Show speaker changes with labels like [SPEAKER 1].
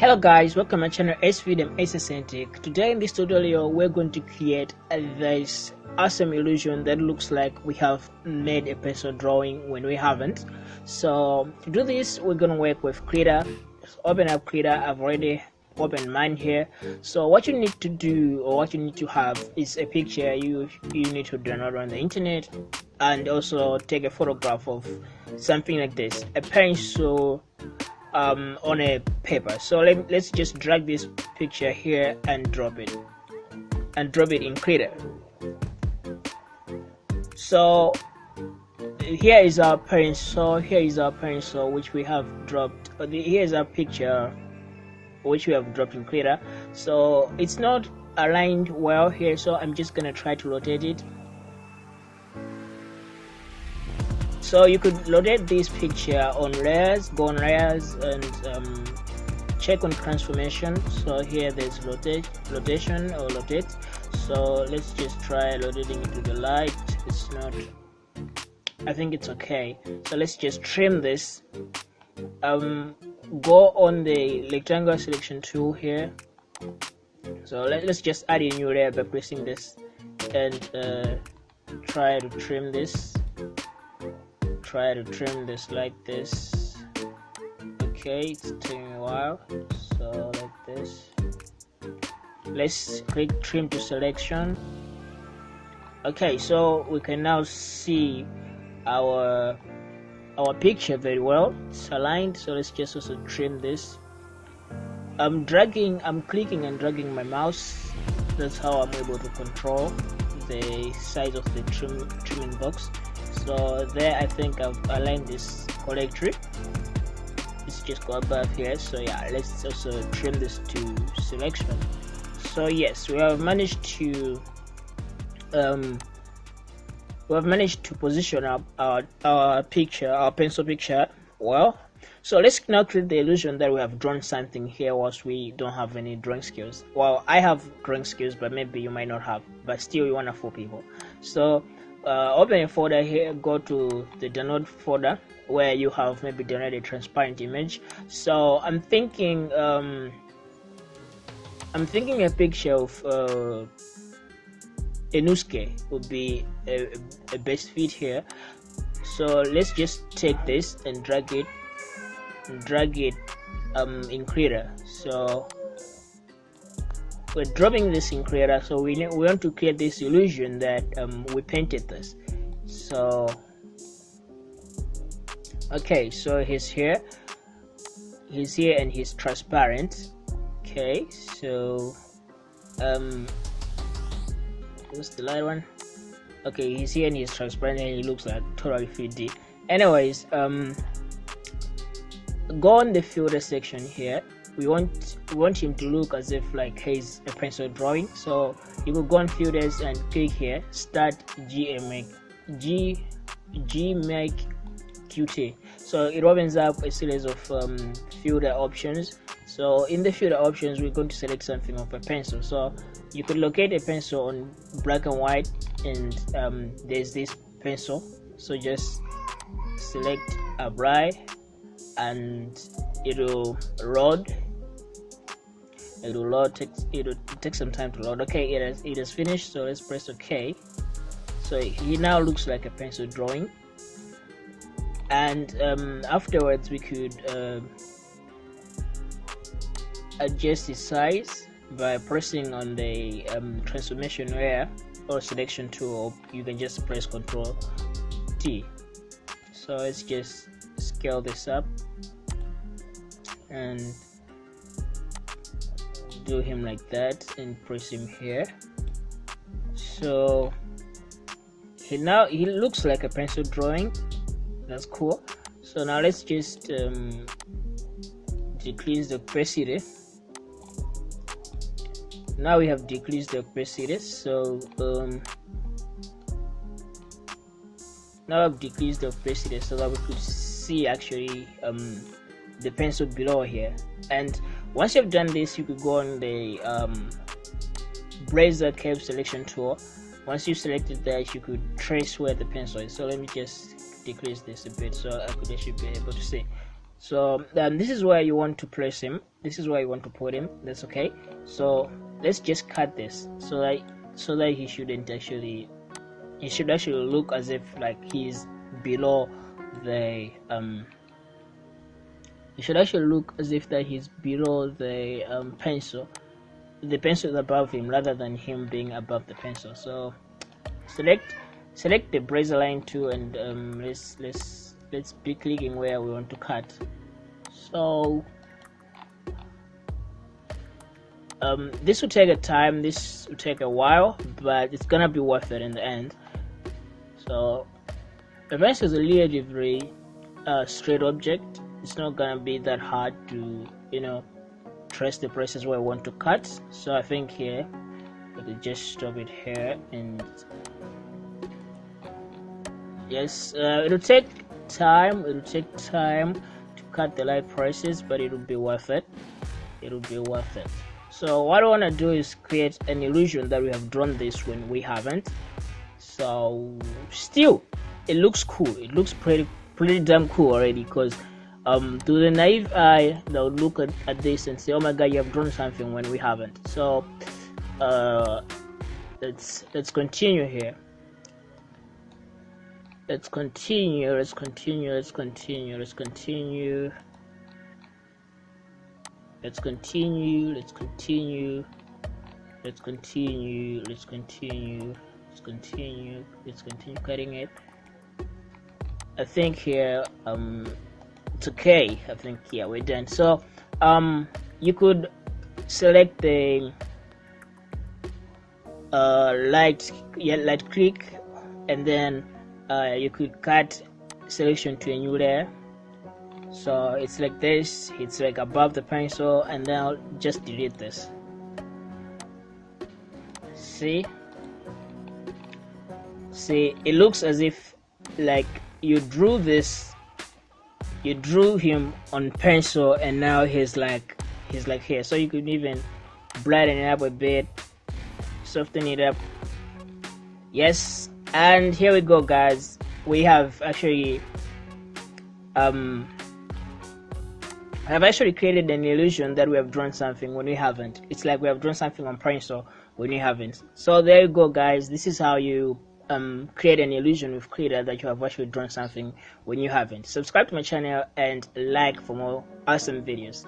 [SPEAKER 1] Hello guys, welcome to my channel SVDM Aesthetic. Today in this tutorial we're going to create this awesome illusion that looks like we have made a pencil drawing when we haven't. So to do this we're going to work with Krita. open up Krita, I've already opened mine here. So what you need to do or what you need to have is a picture you you need to download on the internet and also take a photograph of something like this. A pencil um, on a paper. So let, let's just drag this picture here and drop it. And drop it in Krita so here is our pencil here is our pencil which we have dropped. Uh, here is our picture which we have dropped in Krita so it's not aligned well here so I'm just gonna try to rotate it so you could rotate this picture on layers go on layers and um, check on transformation. So here there's rotate rotation or rotate so let's just try rotating it to the light. It's not I think it's okay. So let's just trim this. Um, go on the rectangle selection tool here. So let, us just add a new layer by pressing this and uh, try to trim this try to trim this like this. Okay it's taking a while. So like this. Let's click trim to selection. Okay so we can now see our our picture very well. It's aligned so let's just also trim this. I'm dragging I'm clicking and dragging my mouse. That's how I'm able to control the size of the trim trimming box so there I think I've aligned this tree. let's just go above here. So yeah let's also trim this to selection. So yes we have managed to um we have managed to position our, our, our picture our pencil picture well. So let's now create the illusion that we have drawn something here whilst we don't have any drawing skills. Well i have drawing skills but maybe you might not have but still you want to fool people. So uh, open a folder here go to the download folder where you have maybe downloaded a transparent image. So i'm thinking um, i'm thinking a picture of uh, Inosuke would be a, a best fit here. So let's just take this and drag it drag it um, in Krita so we're dropping this in Krita so we, we want to create this illusion that um, we painted this. So okay so he's here. He's here and he's transparent. Okay so um what's the light one? Okay he's here and he's transparent and he looks like totally 3d anyways um go on the filter section here we want we want him to look as if like he's a pencil drawing. So you could go on filters and click here start G'MIC g qt so it opens up a series of um, filter options. So in the filter options we're going to select something of a pencil. So you could locate a pencil on black and white and um, there's this pencil. So just select a bright and it'll load it'll load take it'll take some time to load. Okay it has it has finished so let's press ok. So he now looks like a pencil drawing. And um, afterwards we could uh, adjust the size by pressing on the um, transformation layer or selection tool. You can just press ctrl T. So let's just scale this up. And do him like that and press him here. So he now he looks like a pencil drawing. That's cool. So now let's just um, decrease the opacity. Now we have decreased the opacity. So um, now I've decreased the opacity so that we could see actually um, the pencil below here. And once you've done this you could go on the um, Bezier curve selection tool once you selected that you could trace where the pencil is so let me just decrease this a bit so I could actually be able to see. So um, this is where you want to place him. This is where you want to put him. That's okay. So let's just cut this so that so that he shouldn't actually he should actually look as if like he's below the um it should actually look as if that he's below the um, pencil the pencil is above him rather than him being above the pencil. So select select the brazier line tool and um, let's let's let's be clicking where we want to cut. So um, this will take a time this will take a while but it's gonna be worth it in the end. So events is a relatively uh, straight object it's not gonna be that hard to you know trace the places where I want to cut. So I think here I could just stop it here and yes uh, it'll take time it'll take time to cut the light prices but it'll be worth it. It'll be worth it. So what I want to do is create an illusion that we have drawn this when we haven't. So still it looks cool. It looks pretty pretty damn cool already because um, to the naive eye would look at, at this and say oh my god you have drawn something when we haven't. So uh, let's let's continue here. Let's continue let's continue let's continue let's continue. Let's continue let's continue. Let's continue let's continue let's continue let's continue cutting it. I think here um it's okay I think. Yeah we're done. So um you could select the uh light yeah light click and then uh, you could cut selection to a new layer. So it's like this. It's like above the pencil and then I'll just delete this. See? See? It looks as if like you drew this you drew him on pencil and now he's like he's like here. So you could even brighten it up a bit soften it up. Yes and here we go guys. We have actually um I have actually created an illusion that we have drawn something when we haven't. It's like we have drawn something on pencil when we haven't. So there you go guys. This is how you um, create an illusion with Krita that you have actually drawn something when you haven't. Subscribe to my channel and like for more awesome videos